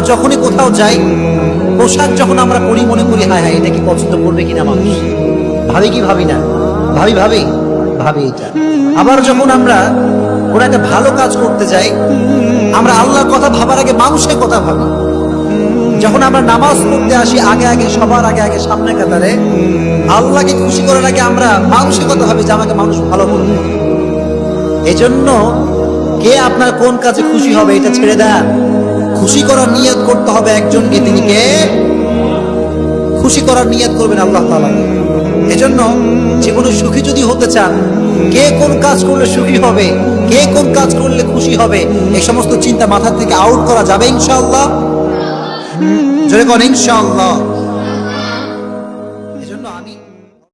আমরা যখনই কোথাও যাই, পোশাক যখন আমরা পরি, মনে করি, হায় হায়, এটা কি পছন্দ করবে কিনা মানুষ? ভাবি কি ভাবি না? ভাবি ভাবি ভাবি এটা। আবার যখন আমরা কোনো একটা ভালো কাজ করতে যাই, আমরা আল্লাহর কথা ভাবার আগে, মানুষের কথা ভাবি। যখন আমরা নামাজ পড়তে আসি, আগে আগে, সবার আগে আগে, সামনে কাতারে, আল্লাহকে খুশি করার আগে আমরা মানুষের কথা ভাবি যে আমাকে মানুষ ভালো করবে এজন্য কে আপনার কোন কাজে খুশি হবে, এটা ছেড়ে দেন। খুশি করার নিয়াত করতে হবে একজনকে, তিনি কে? খুশি করার নিয়াদ করবেন আল্লাহ তালা এজন্য যে কোনো সুখী যদি হতে চান, কে কোন কাজ করলে সুখী হবে, কে কোন কাজ করলে খুশি হবে, এই সমস্ত চিন্তা মাথা থেকে আউট করা যাবে ইনশাআল্লাহ। জোরে কোন ইনশাআল্লাহ।